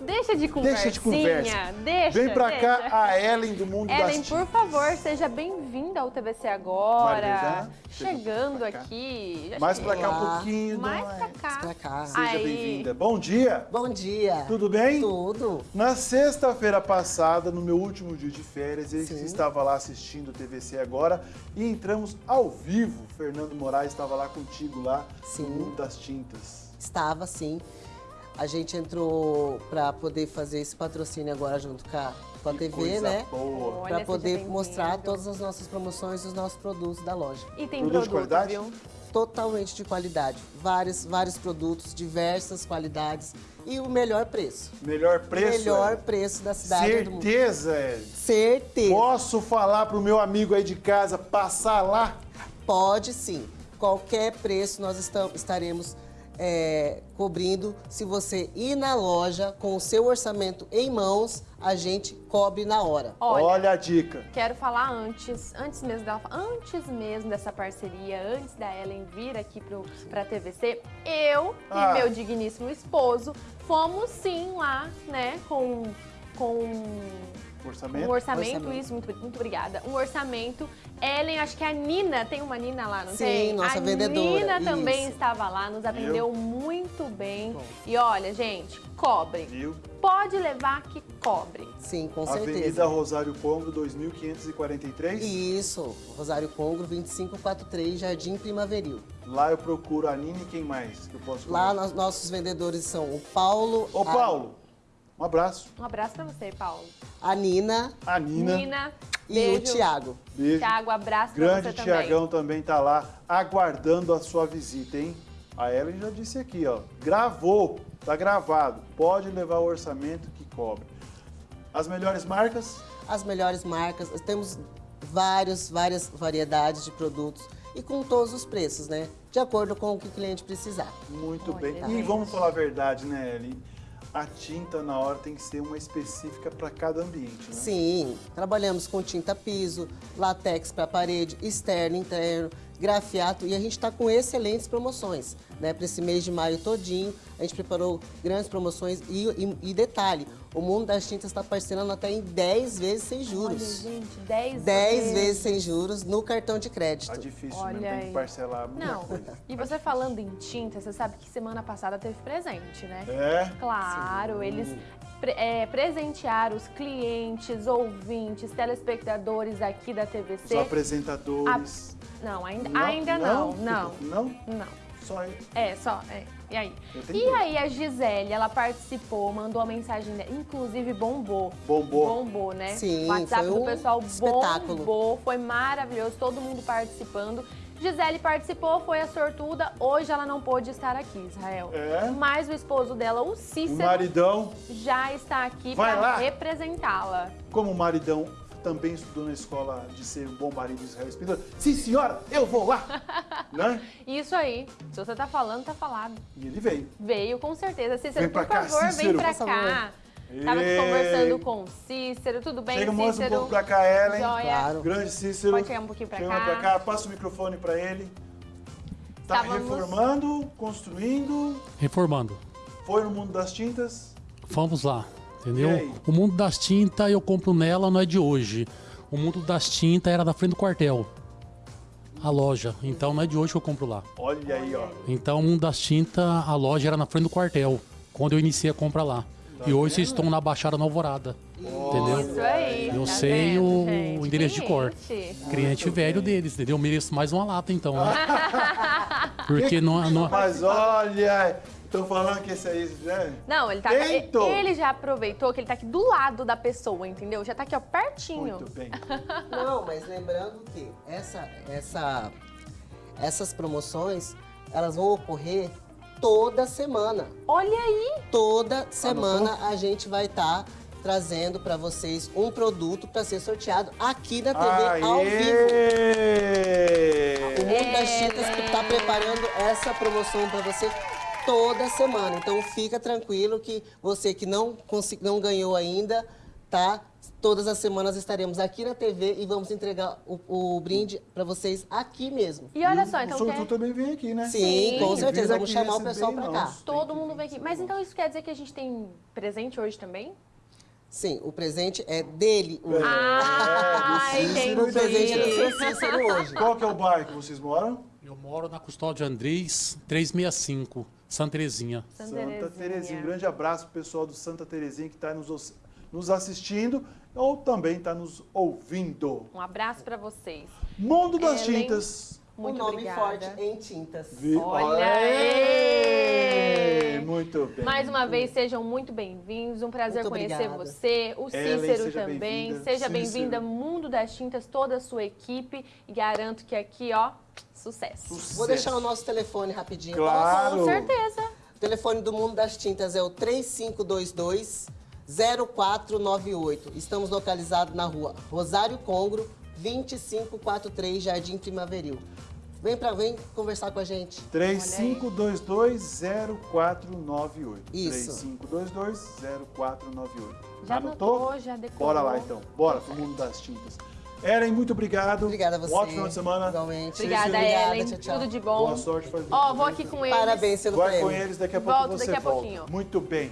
Deixa de conversinha. Deixa de conversa. Deixa, Vem pra deixa. cá a Ellen do Mundo das Ellen, por favor, seja bem-vinda ao TVC agora. Chegando aqui. Mais pra cá um pouquinho. Mais pra Ellen. cá. Pra cá. Seja bem-vinda. Bom dia. Bom dia. Tudo bem? Tudo. Na sexta-feira passada, no meu último dia de férias, eu Sim. estava lá assistindo o TVC agora e entramos ao vivo. Fernando Moraes estava lá contigo lá Sim. no Mundo das Tintas. Estava sim. A gente entrou para poder fazer esse patrocínio agora junto com a, com a Que TV, coisa né? Para poder bem-vindo. mostrar todas as nossas promoções e os nossos produtos da loja. E tem Produto de qualidade? viu? Totalmente de qualidade. Vários, vários produtos, diversas qualidades e o melhor preço. Melhor preço. melhor Ellen? preço da cidade do mundo. Certeza, Ellen. Certeza. Posso falar pro meu amigo aí de casa passar lá? Pode sim. Qualquer preço nós estaremos é, cobrindo. Se você ir na loja com o seu orçamento em mãos, a gente cobre na hora. Olha, Olha a dica. Quero falar antes, antes mesmo dela, antes mesmo dessa parceria, antes da Ellen vir aqui pro, pra TVC, eu Ah. e meu digníssimo esposo fomos sim lá, né, com, com Orçamento? um orçamento, Orçamento. isso, muito, muito obrigada. Um orçamento. Ellen, acho que a Nina, tem uma Nina lá, não Sim, tem? nossa a vendedora, Nina também isso. estava lá, nos atendeu muito bem. Bom. E olha, gente, cobre. Viu? Pode levar que cobre. Sim, com Avenida certeza. Rosário Pombo, 2543. Isso, Rosário Congro, 2543, Jardim Primaveril. Lá eu procuro a Nini e quem mais que eu posso Lá nós- nossos vendedores são o Paulo, Ô, a- Paulo, um abraço. Um abraço pra você, Paulo. a Nina A Nina. Nina, e beijo. o Tiago. Beijo. Tiago, abraço pra Grande você também. Tiagão também tá lá aguardando a sua visita, hein? A Ellen já disse aqui, ó. Gravou, tá gravado. Pode levar o orçamento que cobre. As melhores marcas? as melhores marcas. Temos vários, várias variedades de produtos e com todos os preços, né? De acordo com o que o cliente precisar. Muito Olha, bem. E gente. vamos falar a verdade, né, Ellen? A tinta na hora tem que ser uma específica para cada ambiente, né? Sim, trabalhamos com tinta piso, latex para parede, externo, interno, grafiato e a gente está com excelentes promoções, né? Para esse mês de maio todinho, a gente preparou grandes promoções e, e- e detalhe, o mundo das tintas está parcelando até em 10 vezes sem Olha, juros. gente, 10 10 vezes sem juros no cartão de crédito. Tá difícil, Olha né? Tem que parcelar muita Não, coisa. e você falando em tinta, você sabe que semana passada teve presente, né? É? Claro, eles pre- é, presentearam os clientes, ouvintes, telespectadores aqui da Os TVC. apresentadores. Não, ainda ainda não, não, Não? não. Só aí. É, só, é. E aí? E aí a Gisele, ela participou, mandou a mensagem, dela, inclusive bombou. Bombou. Bombou, né? Sim, o WhatsApp foi do um pessoal espetáculo. bombou, foi maravilhoso, todo mundo participando. Gisele participou, foi a sortuda, hoje ela não pôde estar aqui, Israel. É? Mas o esposo dela, o O Cícero, maridão, já está aqui para representá-la. como o maridão também estudou na escola de ser um bom marido de Israel Espíndola. Sim, senhora, eu vou lá! né? Isso aí, se você tá falando, tá falado. E ele veio. Veio, com certeza. Cícero, Vem pra por cá, favor, vem Cícero. pra Por cá. Tava aqui Ei. conversando com o Cícero, tudo bem, Chega, mostra um Cícero? pouco pra cá, Ellen. Joia. Claro. Grande Cícero. Pode chegar um pouquinho pra Chega cá. pra cá, passa o microfone pra ele. Tá Estávamos- reformando, construindo, Reformando. foi no mundo das tintas. Vamos lá, entendeu? O mundo das tintas eu compro nela, não é de hoje. O mundo das tintas era da frente do quartel. A loja. Então não é de hoje que eu compro lá. Olha aí, ó. Então o mundo das tintas, a loja era na frente do quartel. Quando eu iniciei a compra lá. e hoje vocês estão na Baixada na Alvorada. Entendeu? Isso aí. Eu tá sei vendo, o gente? endereço de cor. Cliente. Cliente velho deles, entendeu? Eu mereço mais uma lata então, né? Porque não, não, Mas olha, estão falando que esse aí, né? Não, ele tá. Eito! Ele já aproveitou que ele tá aqui do lado da pessoa, entendeu? Já tá aqui, ó, pertinho. Muito bem. Não, mas lembrando que essa, essa, essas promoções, elas vão ocorrer toda semana. Olha aí! Toda semana a gente vai estar trazendo para vocês um produto para ser sorteado aqui na TV ao vivo. O Mundo das Tintas está preparando essa promoção para você toda semana. Então fica tranquilo que você que não, não ganhou ainda, tá Todas as semanas estaremos aqui na TV e vamos entregar o, o brinde para vocês aqui mesmo. E olha só, o então sortudo quer... também vem aqui, né? Sim, com Sim. certeza. Vira Vamos chamar o pessoal para cá. Todo mundo vem aqui. Mas então isso quer dizer que a gente tem presente hoje também? Sim, o presente é dele. Ah, do Cícero o presente é do seu entendi. Cícero hoje. Qual que é o bairro que vocês moram? Eu moro na Custódia Andrés, 365, Santa Terezinha. Santa Santa Terezinha. Um grande abraço pro pessoal do Santa Terezinha que está nos, os- nos assistindo ou também está nos ouvindo. Um abraço pra vocês. Mundo das Ellen. Tintas. Muito um nome obrigada. forte em tintas. Vi- Olha Aê! Muito bem. Mais uma vez, sejam muito bem-vindos. Um prazer Muito conhecer obrigada. você, o Ellen, Cícero seja também. bem-vinda. Seja bem-vinda, Mundo das Tintas, toda a sua equipe. E garanto que aqui, ó, sucesso. Vou deixar o nosso telefone rapidinho. Claro. Com certeza. O telefone do Mundo das Tintas é o 3522 0498. Estamos localizados na rua Rosário Congro, 2543, Jardim Primaveril. Vem para vem conversar com a gente. 35220498. Isso. 35220498. Já anotou, já decorou. Bora lá então. Bora pro mundo das tintas. Eren, muito obrigado. Obrigada a você. Um ótimo final de semana. Igualmente. Obrigada, Obrigada, Ellen. tchau, tchau. Tudo de bom. Boa sorte. Ó, vou aqui com eles. Parabéns pelo Vai prêmio. com eles, daqui a pouco Volto você daqui a volta. pouquinho. Muito bem.